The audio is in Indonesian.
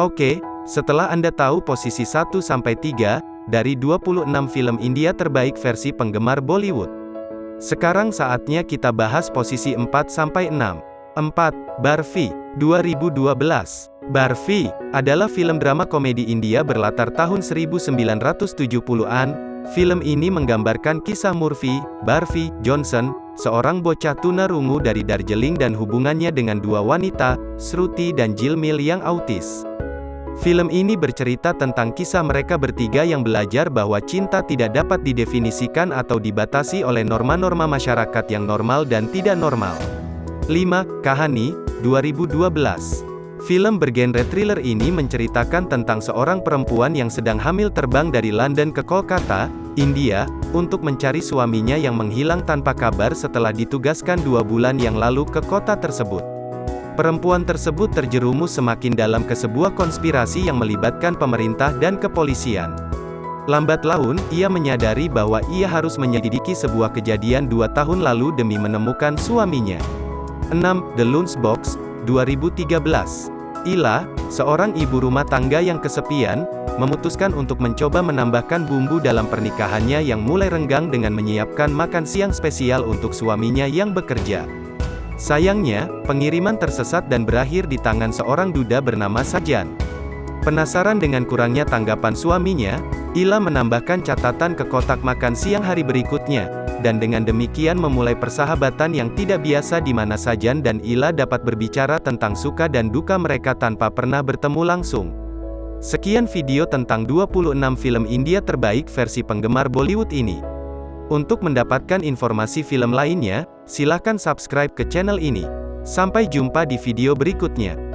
Oke, setelah Anda tahu posisi 1-3, dari 26 film India terbaik versi penggemar Bollywood. Sekarang saatnya kita bahas posisi 4-6. 4. Barfi, 2012. Barfi, adalah film drama komedi India berlatar tahun 1970-an, Film ini menggambarkan kisah Murphy, Barfi, Johnson, seorang bocah tunarungu dari Darjeeling dan hubungannya dengan dua wanita, Shruti dan Jilmil yang autis. Film ini bercerita tentang kisah mereka bertiga yang belajar bahwa cinta tidak dapat didefinisikan atau dibatasi oleh norma-norma masyarakat yang normal dan tidak normal. 5. Kahani, 2012 Film bergenre thriller ini menceritakan tentang seorang perempuan yang sedang hamil terbang dari London ke Kolkata, India, untuk mencari suaminya yang menghilang tanpa kabar setelah ditugaskan dua bulan yang lalu ke kota tersebut. Perempuan tersebut terjerumus semakin dalam ke sebuah konspirasi yang melibatkan pemerintah dan kepolisian. Lambat laun, ia menyadari bahwa ia harus menyelidiki sebuah kejadian dua tahun lalu demi menemukan suaminya. 6. The Lunchbox, 2013 Ila, seorang ibu rumah tangga yang kesepian, memutuskan untuk mencoba menambahkan bumbu dalam pernikahannya yang mulai renggang dengan menyiapkan makan siang spesial untuk suaminya yang bekerja. Sayangnya, pengiriman tersesat dan berakhir di tangan seorang duda bernama Sajan. Penasaran dengan kurangnya tanggapan suaminya, Ila menambahkan catatan ke kotak makan siang hari berikutnya, dan dengan demikian memulai persahabatan yang tidak biasa di mana Sajan dan Ila dapat berbicara tentang suka dan duka mereka tanpa pernah bertemu langsung. Sekian video tentang 26 film India terbaik versi penggemar Bollywood ini. Untuk mendapatkan informasi film lainnya, silahkan subscribe ke channel ini. Sampai jumpa di video berikutnya.